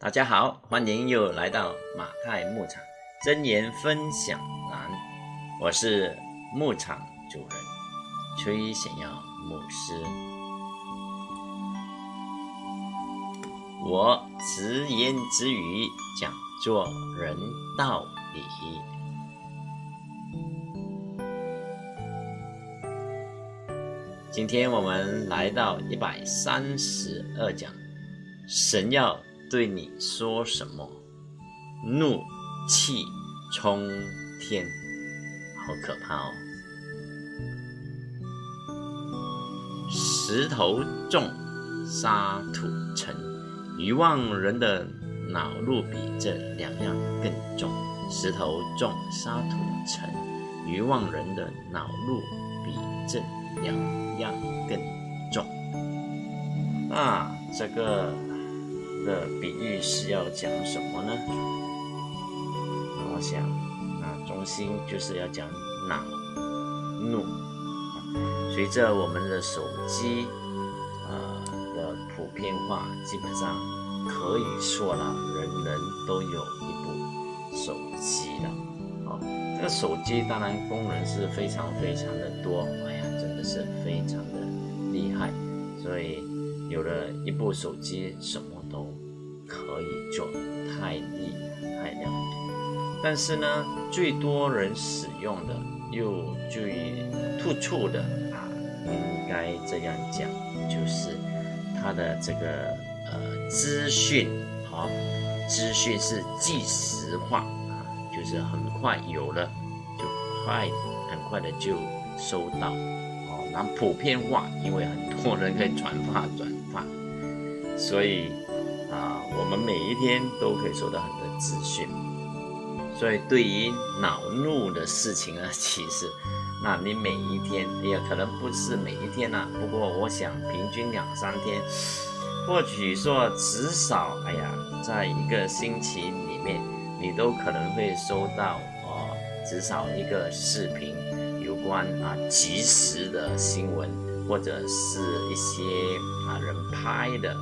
大家好，欢迎又来到马太牧场真言分享栏，我是牧场主人崔显耀牧师。我直言直语讲做人道理。今天我们来到一百三十二讲，神要。对你说什么？怒气冲天，好可怕哦！石头重，沙土沉，愚妄人的恼怒比这两样更重。石头重，沙土沉，愚妄人的恼怒比这两样更重。啊，这个。的比喻是要讲什么呢？那我想，那中心就是要讲恼怒。随着我们的手机呃的普遍化，基本上可以说了，人人都有一部手机了。哦，这个手机当然功能是非常非常的多，哎呀，真的是非常的厉害。所以有了一部手机，什么？都可以做，太厉害了。但是呢，最多人使用的又最突出的啊，应该这样讲，就是它的这个呃资讯，好，资讯是即时化啊，就是很快有了就快，很快的就收到哦。然后普遍化，因为很多人可以转发转发，所以。我们每一天都可以收到很多资讯，所以对于恼怒的事情呢，其实，那你每一天，也可能不是每一天呐，不过我想平均两三天，或许说至少，哎呀，在一个星期里面，你都可能会收到哦，至少一个视频，有关啊即时的新闻，或者是一些啊人拍的。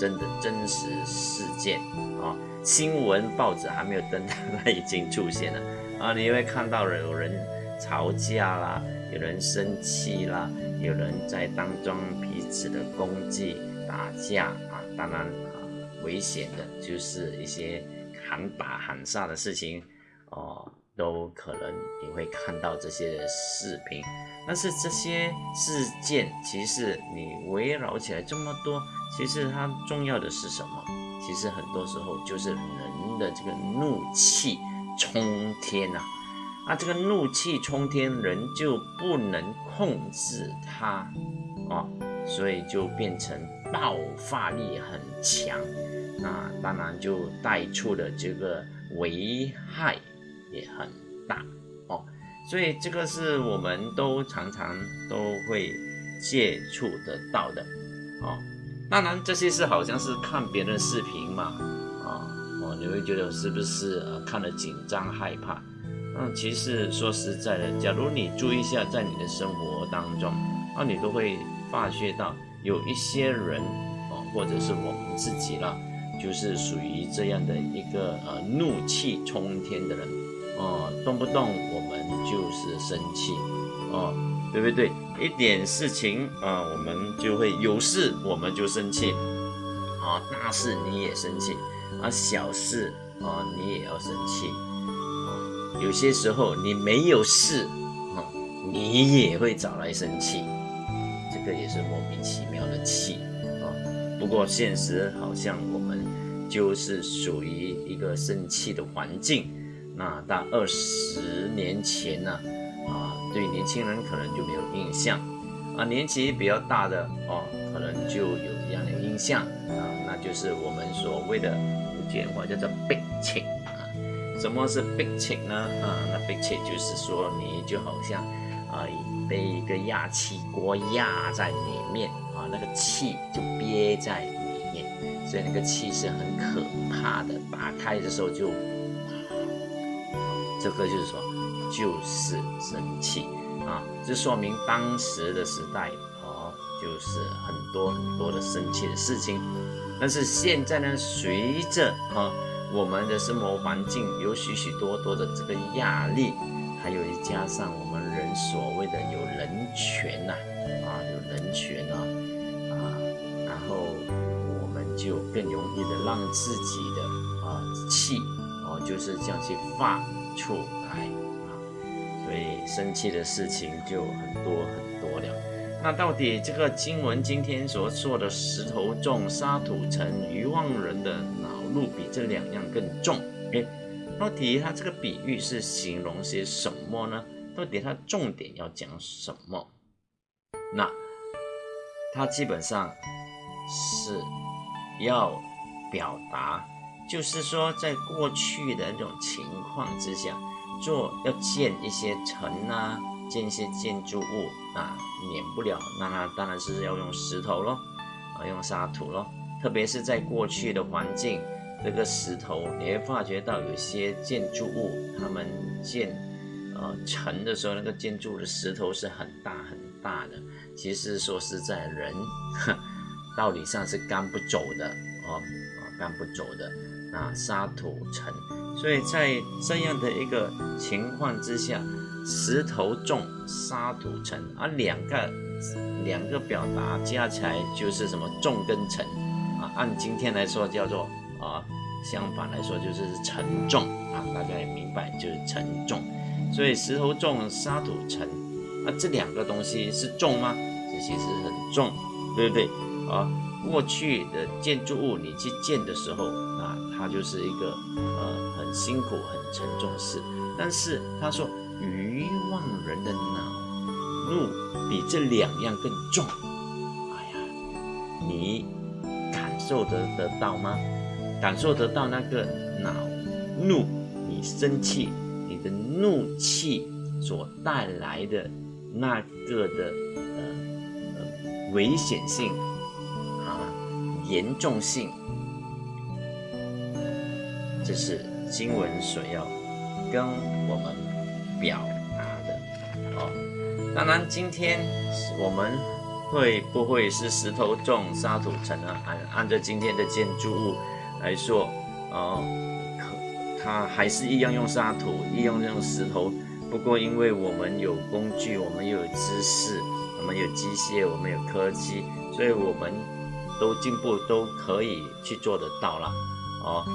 真的真实事件啊，新闻报纸还没有登，它已经出现了啊！你会看到有人吵架啦，有人生气啦，有人在当中彼此的攻击、打架啊！当然啊，危险的就是一些喊打喊杀的事情哦。都可能你会看到这些视频，但是这些事件其实你围绕起来这么多，其实它重要的是什么？其实很多时候就是人的这个怒气冲天呐，啊，这个怒气冲天，人就不能控制它啊，所以就变成爆发力很强，那当然就带出了这个危害。也很大哦，所以这个是我们都常常都会接触得到的哦。当然这些是好像是看别人视频嘛，啊哦，你会觉得是不是呃看了紧张害怕？嗯，其实说实在的，假如你注意一下在你的生活当中，啊，你都会发觉到有一些人哦，或者是我们自己了，就是属于这样的一个呃怒气冲天的人。哦，动不动我们就是生气，哦，对不对？一点事情啊，我们就会有事我们就生气，啊，大事你也生气，啊，小事啊你也要生气，啊，有些时候你没有事，啊，你也会找来生气，这个也是莫名其妙的气，啊，不过现实好像我们就是属于一个生气的环境。那到二十年前呢，啊，对年轻人可能就没有印象，啊，年纪比较大的哦，可能就有这样的印象啊，那就是我们所谓的福建话叫做“逼情”啊。什么是逼情呢？啊，那逼情就是说你就好像啊被一个压气锅压在里面啊，那个气就憋在里面，所以那个气是很可怕的，打开的时候就。这个就是说，就是生气啊，这说明当时的时代哦，就是很多很多的生气的事情。但是现在呢，随着哈我们的生活环境有许许多多的这个压力，还有加上我们人所谓的有人权呐，啊有人权啊，啊，然后我们就更容易的让自己的啊气哦就是这样去发出来啊，所以生气的事情就很多很多了。那到底这个经文今天所说的石头重，沙土沉，愚妄人的恼怒比这两样更重？哎，到底它这个比喻是形容些什么呢？到底它重点要讲什么？那它基本上是要表达，就是说在过去的那种情况之下，做要建一些城啊。建一些建筑物啊，免不了，那那当然是要用石头咯，啊，用沙土咯。特别是在过去的环境，这个石头你会发觉到有些建筑物，他们建呃城的时候，那个建筑的石头是很大很大的。其实说实在，人 道理上是干不走的哦，啊，干不走的。那沙土沉，所以在这样的一个情况之下。石头重，沙土沉，啊，两个两个表达加起来就是什么重跟沉啊？按今天来说叫做啊，相反来说就是沉重啊，大家也明白就是沉重。所以石头重，沙土沉，啊，这两个东西是重吗？这其实很重，对不对？啊，过去的建筑物你去建的时候，它就是一个呃很辛苦、很沉重的事。但是他说。愚妄人的恼怒比这两样更重。哎呀，你感受得得到吗？感受得到那个恼怒，你生气，你的怒气所带来的那个的呃呃危险性啊，严重性，这是经文所要跟我们。表达的哦，当然今天我们会不会是石头重沙土沉呢？按按照今天的建筑物来说，哦，可它还是一样用沙土，一样用石头。不过因为我们有工具，我们又有知识，我们有机械，我们有科技，所以我们都进步，都可以去做得到了哦。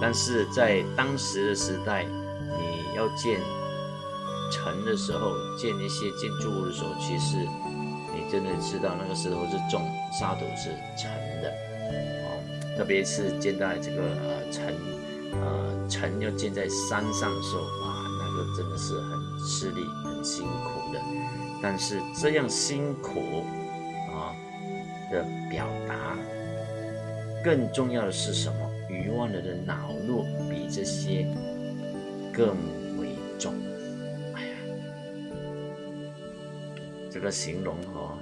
但是在当时的时代，你要建。城的时候建一些建筑物的时候，其实你真的知道那个石头是重，沙土是沉的哦。特别是建在这个呃城呃城要建在山上的时候，哇，那个真的是很吃力、很辛苦的。但是这样辛苦啊的表达，更重要的是什么？愚妄人的恼怒比这些更为重。哎呀这个形容哦，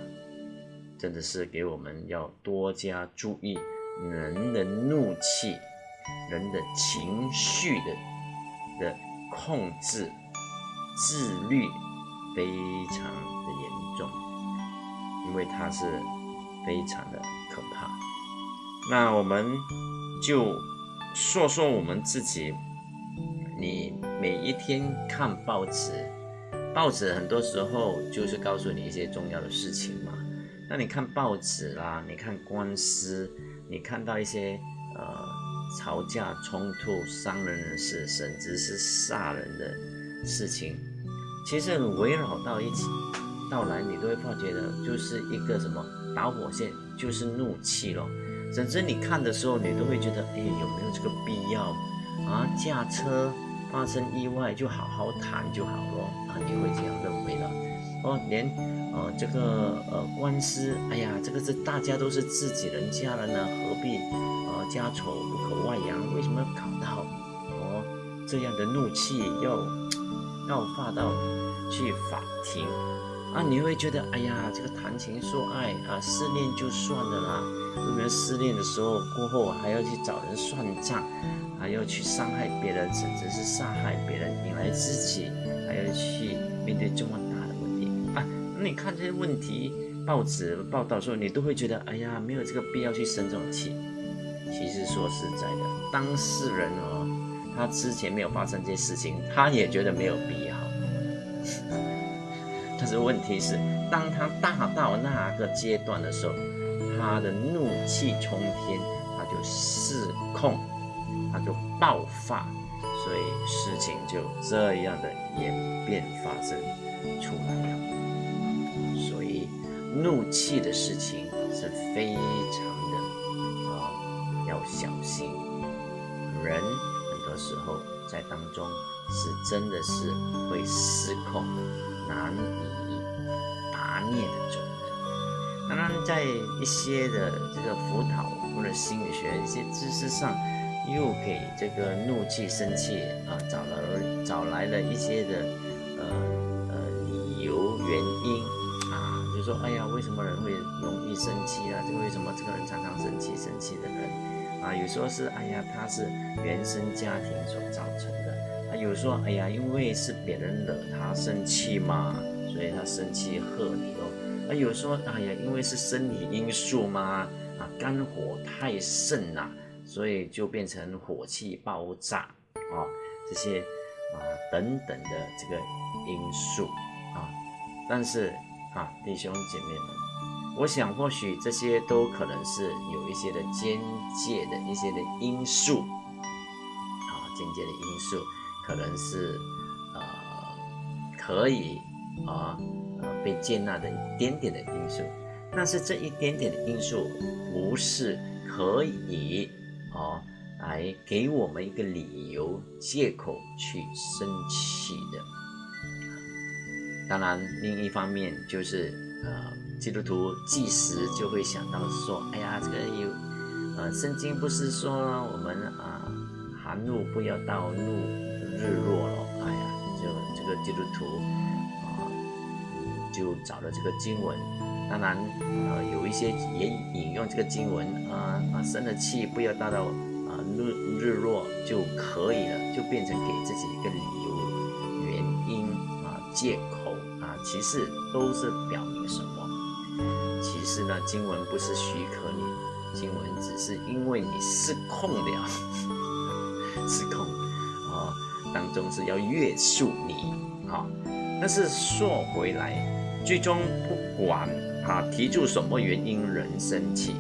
真的是给我们要多加注意人的怒气、人的情绪的的控制、自律非常的严重，因为它是非常的可怕。那我们就说说我们自己，你每一天看报纸。报纸很多时候就是告诉你一些重要的事情嘛。那你看报纸啦，你看官司，你看到一些呃吵架、冲突、伤人的事，甚至是杀人的事情，其实围绕到一起到来，你都会发觉的，就是一个什么导火线，就是怒气咯。甚至你看的时候，你都会觉得，哎，有没有这个必要啊？驾车。发生意外就好好谈就好了啊，你会这样认为的哦。连呃这个呃官司，哎呀，这个是大家都是自己人家了呢，何必呃家丑不可外扬？为什么要搞到哦这样的怒气要要发到去法庭啊？你会觉得哎呀，这个谈情说爱啊，失恋就算了啦，为什么失恋的时候过后还要去找人算账？还要去伤害别人，甚至是杀害别人，引来自己，还要去面对这么大的问题啊！那你看这些问题，报纸报道的时候，你都会觉得，哎呀，没有这个必要去生这种气其实说实在的，当事人哦，他之前没有发生这些事情，他也觉得没有必要。但是问题是，当他大到那个阶段的时候，他的怒气冲天，他就失控，他就爆发，所以事情就这样的演变发生出来了。所以怒气的事情是非常的啊，要小心。人很多时候在当中是真的是会失控，难以拔灭的准。当然，在一些的这个辅导或者心理学一些知识上，又给这个怒气、生气啊找了找来了一些的呃呃理由原因啊，就说哎呀，为什么人会容易生气啊？这个为什么这个人常常生气？生气的人啊，有时候是哎呀，他是原生家庭所造成的；有说哎呀，因为是别人惹他生气嘛，所以他生气喝你哦。啊，有说，哎呀，因为是生理因素嘛，啊，肝火太盛了，所以就变成火气爆炸啊，这些啊等等的这个因素啊，但是啊，弟兄姐妹们，我想或许这些都可能是有一些的间接的一些的因素啊，间接的因素可能是呃可以啊。被接纳的一点点的因素，但是这一点点的因素不是可以哦来给我们一个理由借口去生气的。当然，另一方面就是呃，基督徒即时就会想到说，哎呀，这个有呃，圣经不是说我们啊，含怒不要到怒日落了，哎呀，就这个基督徒啊。就找了这个经文，当然，呃，有一些也引用这个经文，啊啊，生了气不要达到啊日日落就可以了，就变成给自己一个理由、原因啊、借口啊，其实都是表明什么？其实呢，经文不是许可你，经文只是因为你失控了，失控，当中是要约束你，啊，但是说回来。最终不管他提出什么原因人生气，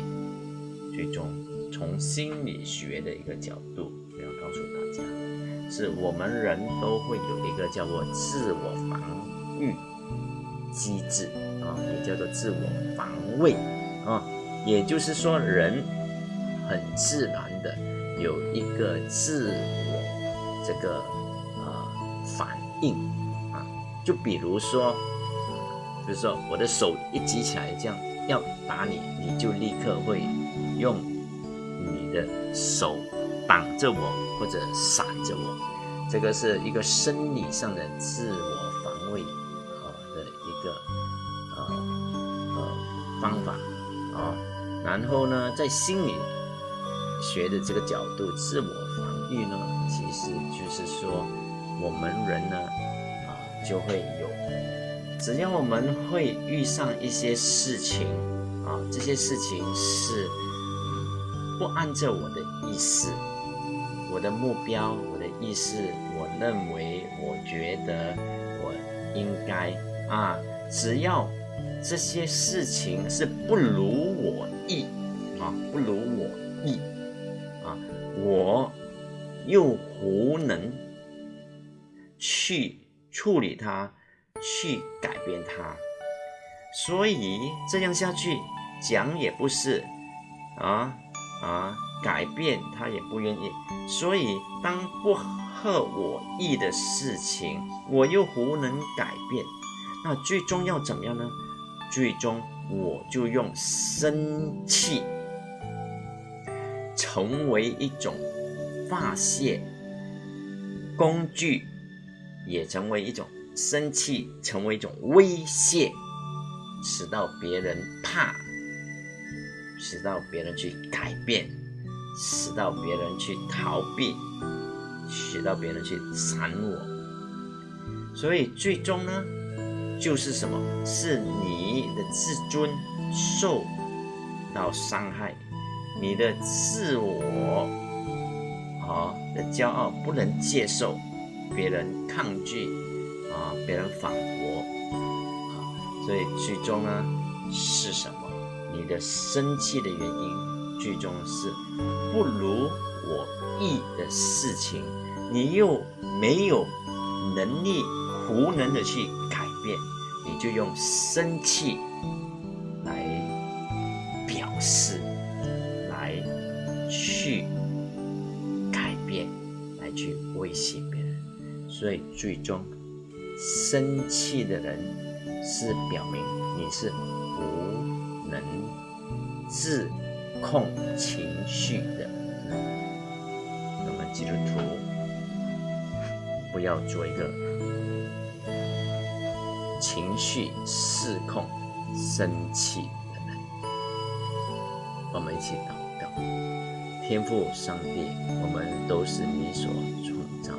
最终从心理学的一个角度，我要告诉大家，是我们人都会有一个叫做自我防御机制啊，也叫做自我防卫啊，也就是说人很自然的有一个自我这个硬啊，就比如说。就是说，我的手一举起来，这样要打你，你就立刻会用你的手挡着我或者闪着我。这个是一个生理上的自我防卫啊的一个呃呃方法啊。然后呢，在心理学的这个角度，自我防御呢，其实就是说，我们人呢啊就会有。只要我们会遇上一些事情啊，这些事情是不按照我的意思、我的目标、我的意思，我认为、我觉得我应该啊，只要这些事情是不如我意啊，不如我意啊，我又无能去处理它。去改变它，所以这样下去讲也不是啊啊，改变他也不愿意。所以当不合我意的事情，我又无能改变，那最终要怎么样呢？最终我就用生气成为一种发泄工具，也成为一种。生气成为一种威胁，使到别人怕，使到别人去改变，使到别人去逃避，使到别人去闪我。所以最终呢，就是什么？是你的自尊受到伤害，你的自我啊的骄傲不能接受别人抗拒啊，别人反驳啊，所以最终呢是什么？你的生气的原因最终是不如我意的事情，你又没有能力无能的去改变，你就用生气来表示，来去改变，来去威胁别人，所以最终生气的人是表明你是无能自控情绪的人。那么基督徒不要做一个。情绪失控、生气的人，我们一起祷告。天父上帝，我们都是你所创造，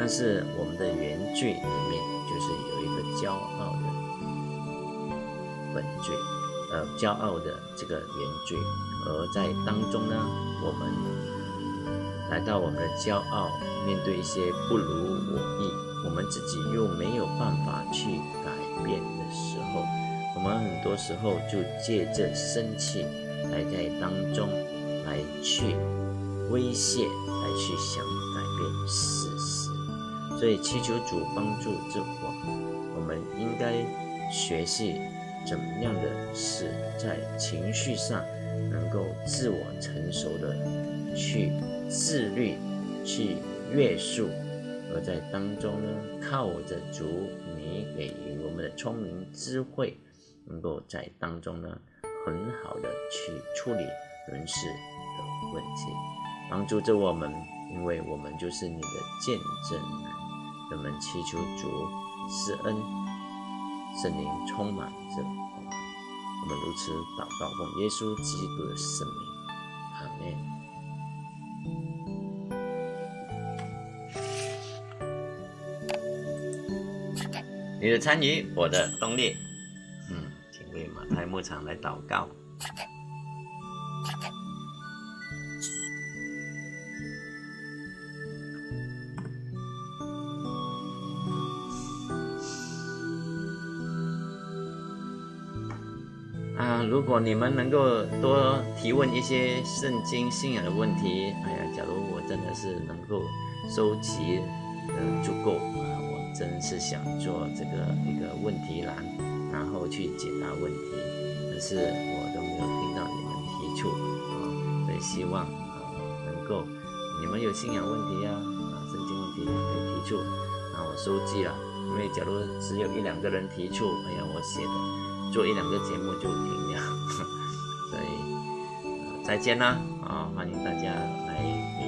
但是我们的原罪里面就是有一个骄傲的本罪，呃，骄傲的这个原罪，而在当中呢，我们来到我们的骄傲，面对一些不如我意。我们自己又没有办法去改变的时候，我们很多时候就借着生气来在当中来去威胁，来去想改变事实。所以祈求主帮助着我，我们应该学习怎么样的是在情绪上能够自我成熟的去自律，去约束。而在当中呢，靠着主你给予我们的聪明智慧，能够在当中呢，很好的去处理人事的问题，帮助着我们，因为我们就是你的见证人。我们祈求主施恩，圣灵充满着我们，我们如此祷告，奉耶稣基督的圣名，阿门。你的参与，我的动力。嗯，请为马太牧场来祷告。你们能够多提问一些圣经信仰的问题，哎呀，假如我真的是能够收集的足够啊，我。真是想做这个一个问题栏，然后去解答问题，可是我都没有听到你们提出啊，所以希望啊能够你们有信仰问题呀啊圣经问题可以提出，那我收集了，因为假如只有一两个人提出，哎呀我写的做一两个节目就停了，所以再见啦啊欢迎大家来。